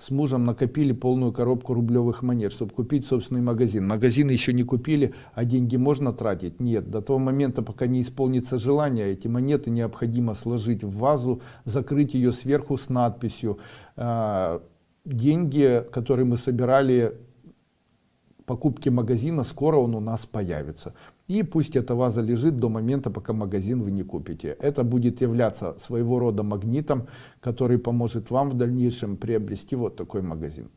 с мужем накопили полную коробку рублевых монет, чтобы купить собственный магазин. Магазин еще не купили, а деньги можно тратить? Нет. До того момента, пока не исполнится желание, эти монеты необходимо сложить в вазу, закрыть ее сверху с надписью. А, деньги, которые мы собирали покупки магазина, скоро он у нас появится. И пусть эта ваза лежит до момента, пока магазин вы не купите. Это будет являться своего рода магнитом, который поможет вам в дальнейшем приобрести вот такой магазин.